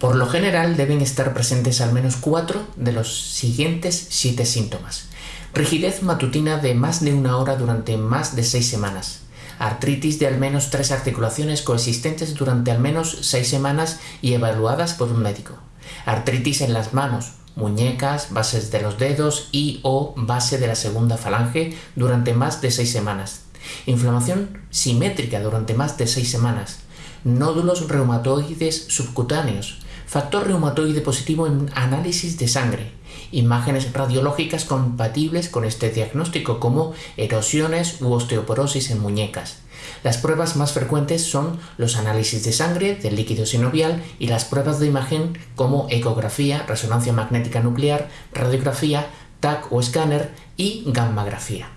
Por lo general deben estar presentes al menos cuatro de los siguientes siete síntomas. Rigidez matutina de más de una hora durante más de seis semanas. Artritis de al menos tres articulaciones coexistentes durante al menos seis semanas y evaluadas por un médico. Artritis en las manos, muñecas, bases de los dedos y o base de la segunda falange durante más de seis semanas. Inflamación simétrica durante más de seis semanas. Nódulos reumatoides subcutáneos. Factor reumatoide positivo en análisis de sangre. Imágenes radiológicas compatibles con este diagnóstico como erosiones u osteoporosis en muñecas. Las pruebas más frecuentes son los análisis de sangre, del líquido sinovial y las pruebas de imagen como ecografía, resonancia magnética nuclear, radiografía, TAC o escáner y gammografía.